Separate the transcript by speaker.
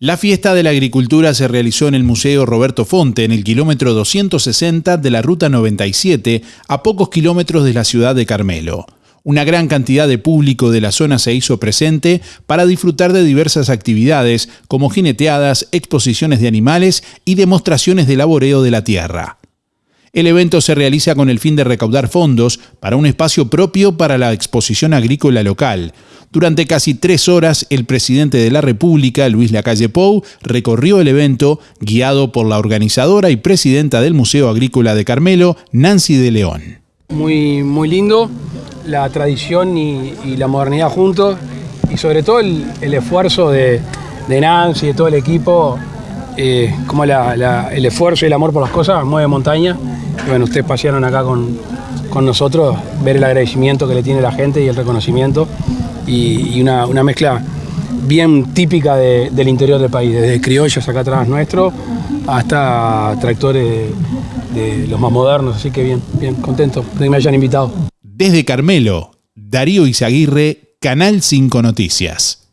Speaker 1: La fiesta de la agricultura se realizó en el Museo Roberto Fonte, en el kilómetro 260 de la Ruta 97, a pocos kilómetros de la ciudad de Carmelo. Una gran cantidad de público de la zona se hizo presente para disfrutar de diversas actividades como jineteadas, exposiciones de animales y demostraciones de laboreo de la tierra. El evento se realiza con el fin de recaudar fondos para un espacio propio para la exposición agrícola local, durante casi tres horas, el presidente de la República, Luis Lacalle Pou, recorrió el evento guiado por la organizadora y presidenta del Museo Agrícola de Carmelo, Nancy de León.
Speaker 2: Muy, muy lindo, la tradición y, la modernidad juntos y sobre todo el, esfuerzo de, Nancy y de todo el equipo, eh, como el esfuerzo y el amor por las cosas mueve montaña. Bueno, ustedes pasearon acá con, con nosotros, ver el agradecimiento que le tiene la gente y el reconocimiento y, una, mezcla bien típica del interior del país, desde criollos acá atrás nuestro hasta tractores de, los más modernos, así que bien, bien contento de que me hayan invitado.
Speaker 1: Desde Carmelo, Darío Izaguirre, Canal 5 Noticias.